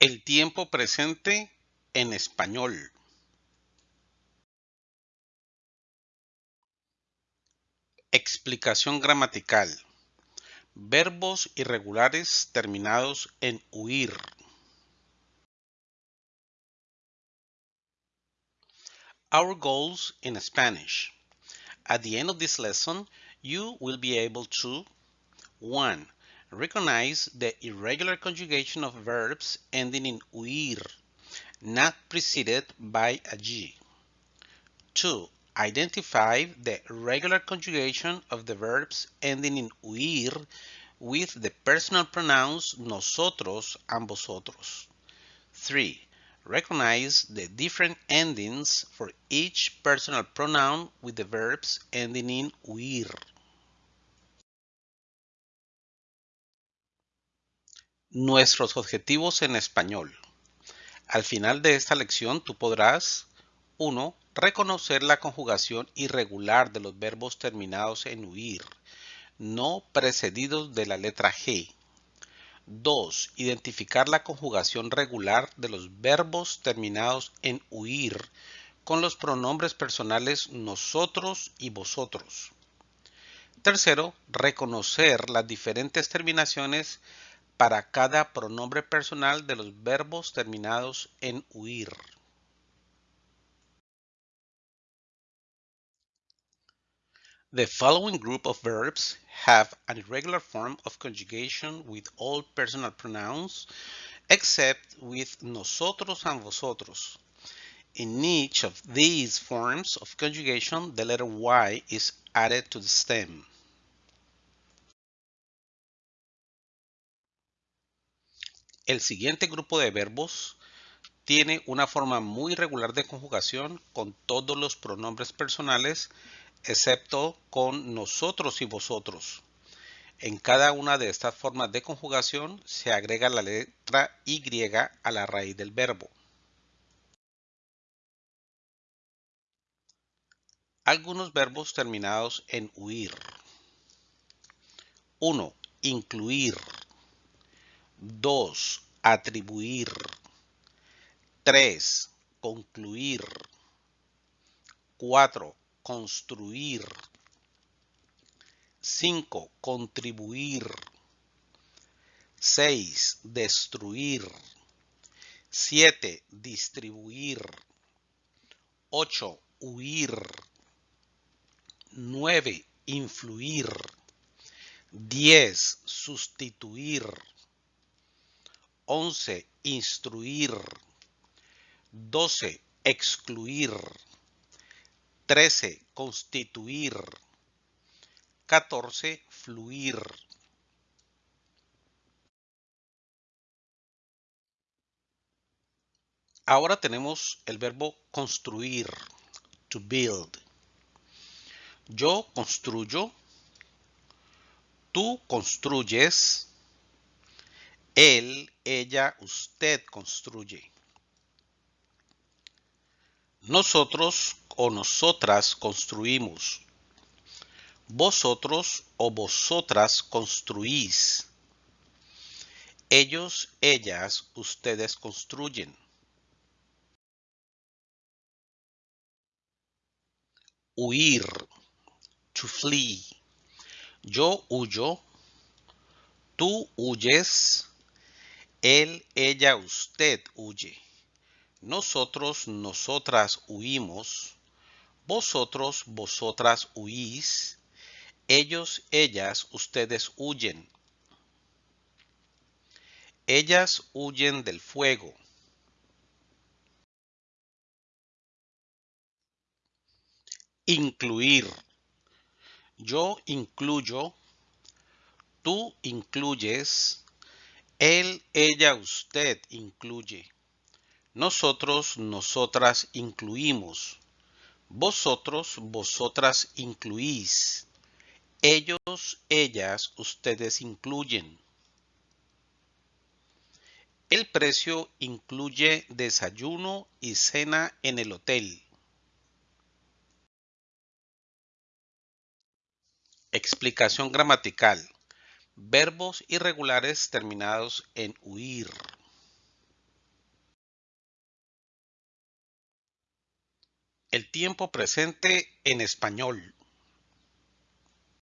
El tiempo presente en español. Explicación gramatical. Verbos irregulares terminados en huir. Our goals in Spanish. At the end of this lesson, you will be able to 1. Recognize the irregular conjugation of verbs ending in huir, not preceded by a G. 2. Identify the regular conjugation of the verbs ending in huir with the personal pronouns nosotros and vosotros. 3. Recognize the different endings for each personal pronoun with the verbs ending in huir. Nuestros objetivos en español. Al final de esta lección tú podrás 1. Reconocer la conjugación irregular de los verbos terminados en huir, no precedidos de la letra G. 2. Identificar la conjugación regular de los verbos terminados en huir con los pronombres personales nosotros y vosotros. Tercero, reconocer las diferentes terminaciones para cada pronombre personal de los verbos terminados en huir. The following group of verbs have an irregular form of conjugation with all personal pronouns except with nosotros and vosotros. In each of these forms of conjugation, the letter Y is added to the stem. El siguiente grupo de verbos tiene una forma muy regular de conjugación con todos los pronombres personales excepto con nosotros y vosotros. En cada una de estas formas de conjugación se agrega la letra Y a la raíz del verbo. Algunos verbos terminados en huir. 1. Incluir. 2. Atribuir. 3. Concluir. 4 construir. 5. Contribuir. 6. Destruir. 7. Distribuir. 8. Huir. 9. Influir. 10. Sustituir. 11. Instruir. 12. Excluir. 13. Constituir. 14. Fluir. Ahora tenemos el verbo construir, to build. Yo construyo, tú construyes, él, ella, usted construye. Nosotros o nosotras construimos. Vosotros o vosotras construís. Ellos, ellas, ustedes construyen. Huir. To flee. Yo huyo. Tú huyes. Él, ella, usted huye. Nosotros, nosotras huimos vosotros, vosotras huís, ellos, ellas, ustedes huyen. Ellas huyen del fuego. Incluir. Yo incluyo, tú incluyes, él, ella, usted incluye. Nosotros, nosotras incluimos. Vosotros, vosotras incluís. Ellos, ellas, ustedes incluyen. El precio incluye desayuno y cena en el hotel. Explicación gramatical. Verbos irregulares terminados en huir. El tiempo presente en español.